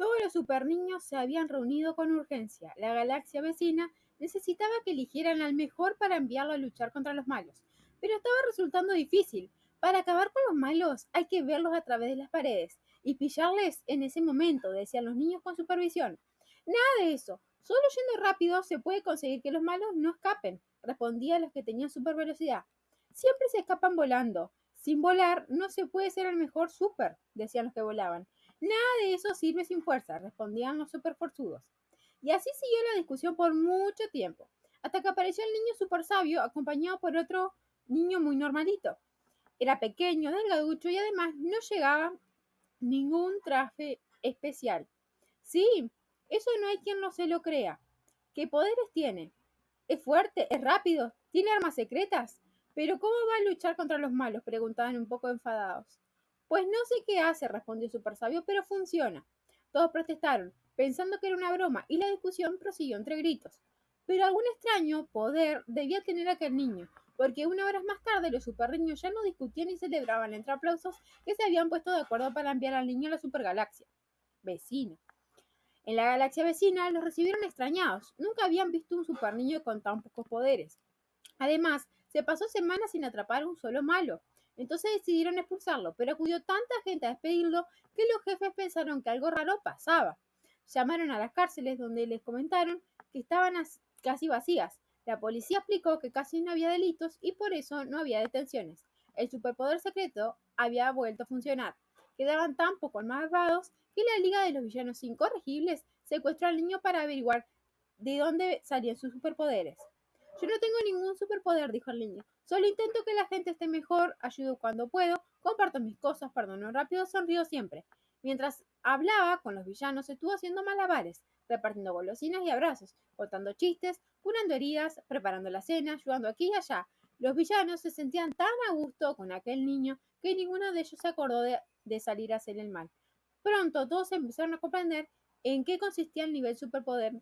Todos los super niños se habían reunido con urgencia. La galaxia vecina necesitaba que eligieran al mejor para enviarlo a luchar contra los malos. Pero estaba resultando difícil. Para acabar con los malos hay que verlos a través de las paredes y pillarles en ese momento, decían los niños con supervisión. Nada de eso. Solo yendo rápido se puede conseguir que los malos no escapen, respondían los que tenían super velocidad. Siempre se escapan volando. Sin volar no se puede ser el mejor super, decían los que volaban. Nada de eso sirve sin fuerza, respondían los superforzudos. Y así siguió la discusión por mucho tiempo, hasta que apareció el niño super sabio acompañado por otro niño muy normalito. Era pequeño, delgaducho y además no llegaba ningún traje especial. Sí, eso no hay quien no se lo crea. ¿Qué poderes tiene? ¿Es fuerte? ¿Es rápido? ¿Tiene armas secretas? ¿Pero cómo va a luchar contra los malos? preguntaban un poco enfadados. Pues no sé qué hace, respondió Super Sabio, pero funciona. Todos protestaron, pensando que era una broma, y la discusión prosiguió entre gritos. Pero algún extraño poder debía tener aquel niño, porque una hora más tarde los superniños ya no discutían y celebraban entre aplausos que se habían puesto de acuerdo para enviar al niño a la supergalaxia vecina. En la galaxia vecina los recibieron extrañados, nunca habían visto un superniño con tan pocos poderes. Además, se pasó semanas sin atrapar a un solo malo. Entonces decidieron expulsarlo, pero acudió tanta gente a despedirlo que los jefes pensaron que algo raro pasaba. Llamaron a las cárceles donde les comentaron que estaban casi vacías la policía explicó que casi no había delitos y por eso no había detenciones. El superpoder secreto había vuelto a funcionar. Quedaban tan pocos malvados que la Liga de los Villanos Incorregibles secuestró al niño para averiguar de dónde salían sus superpoderes. Yo no tengo ningún superpoder, dijo el niño. Solo intento que la gente esté mejor, ayudo cuando puedo, comparto mis cosas, perdono rápido, sonrío siempre. Mientras hablaba con los villanos, estuvo haciendo malabares, repartiendo golosinas y abrazos, contando chistes, curando heridas, preparando la cena, ayudando aquí y allá. Los villanos se sentían tan a gusto con aquel niño que ninguno de ellos se acordó de, salir a hacer el mal. Pronto todos empezaron a comprender en qué consistía el nivel superpoder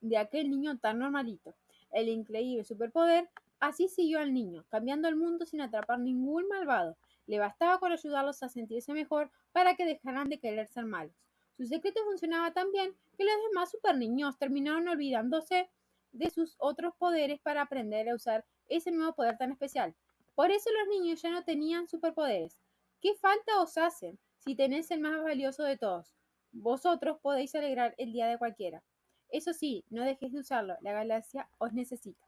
de aquel niño tan normalito. El increíble superpoder así siguió al niño, cambiando el mundo sin atrapar ningún malvado. Le bastaba con ayudarlos a sentirse mejor para que dejaran de querer ser malos. Su secreto funcionaba tan bien que los demás super niños terminaron olvidándose de sus otros poderes para aprender a usar ese nuevo poder tan especial. Por eso los niños ya no tenían superpoderes. ¿Qué falta os hacen si tenéis el más valioso de todos? Vosotros podéis alegrar el día de cualquiera. Eso sí, no dejéis de usarlo, la galaxia os necesita.